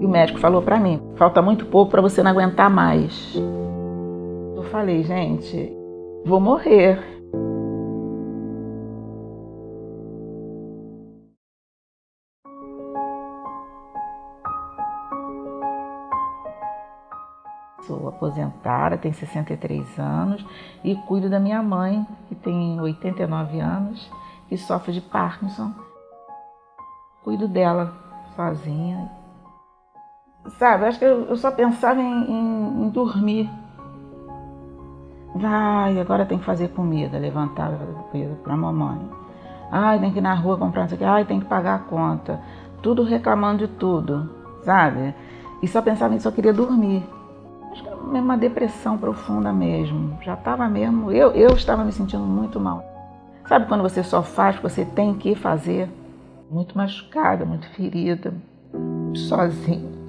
E o médico falou para mim: falta muito pouco para você não aguentar mais. Eu falei, gente, vou morrer. Sou aposentada, tenho 63 anos e cuido da minha mãe, que tem 89 anos, que sofre de Parkinson. Cuido dela sozinha Sabe, acho que eu, só pensava em, em, em dormir. Vai, agora tem que fazer comida, levantar comida para mamãe. Ai, tem que ir na rua comprar isso aqui. Ai, tem que pagar a conta. Tudo reclamando de tudo, sabe? E só pensava nisso, só queria dormir. Acho que era uma depressão profunda mesmo. Já estava mesmo, eu, eu estava me sentindo muito mal. Sabe quando você só faz o que você tem que fazer? Muito machucada, muito ferida, sozinha.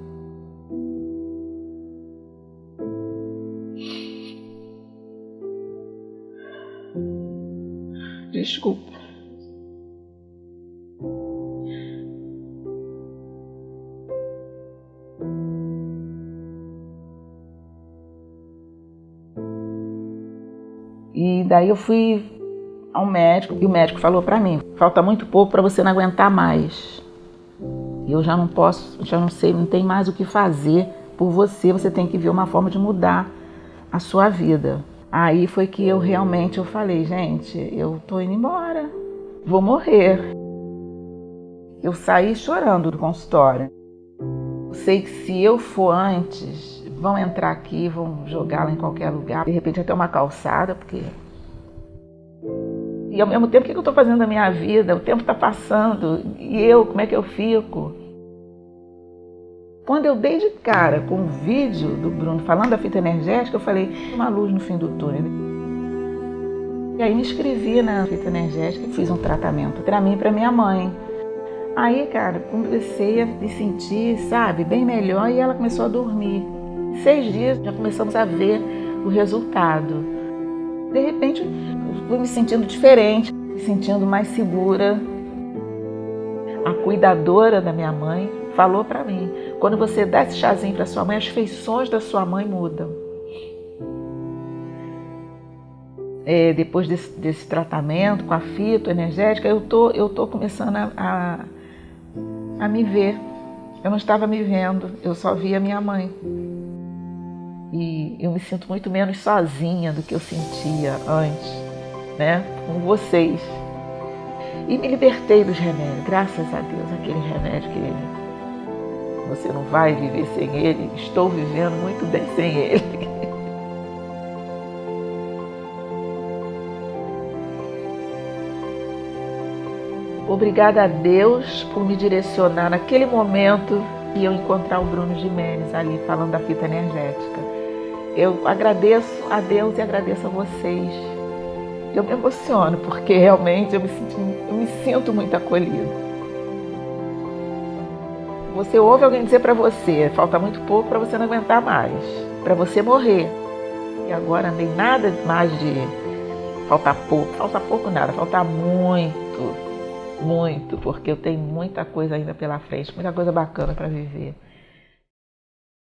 Desculpa. E daí eu fui ao médico e o médico falou para mim: falta muito pouco para você não aguentar mais. Eu já não posso, já não sei, não tem mais o que fazer por você. Você tem que ver uma forma de mudar a sua vida. Aí foi que eu realmente eu falei, gente, eu tô indo embora, vou morrer. Eu saí chorando do consultório. Sei que se eu for antes, vão entrar aqui, vão jogá-la em qualquer lugar, de repente até uma calçada, porque e ao mesmo tempo, o que eu estou fazendo na minha vida? O tempo está passando. E eu, como é que eu fico? Quando eu dei de cara com o vídeo do Bruno falando da fita energética, eu falei, uma luz no fim do túnel. E aí me inscrevi na fita energética e fiz um tratamento para mim e para minha mãe. Aí, cara, comecei a me sentir, sabe, bem melhor e ela começou a dormir. Seis dias já começamos a ver o resultado. De repente, fui me sentindo diferente, me sentindo mais segura. A cuidadora da minha mãe falou para mim: quando você dá esse chazinho para sua mãe, as feições da sua mãe mudam. É, depois desse, desse, tratamento com a fito energética, eu tô, eu tô começando a, a, a me ver. Eu não estava me vendo, eu só via minha mãe. E eu me sinto muito menos sozinha do que eu sentia antes, né? Com vocês. E me libertei dos remédios, graças a Deus, aquele remédio que você não vai viver sem ele. Estou vivendo muito bem sem ele. Obrigada a Deus por me direcionar naquele momento e eu encontrar o Bruno Jimenez ali falando da fita energética. Eu agradeço a Deus e agradeço a vocês. Eu me emociono porque realmente eu me, sinto, eu me sinto muito acolhida. Você ouve alguém dizer para você, falta muito pouco para você não aguentar mais, para você morrer. E agora não tem nada mais de falta pouco, falta pouco nada, falta muito, muito, porque eu tenho muita coisa ainda pela frente, muita coisa bacana para viver.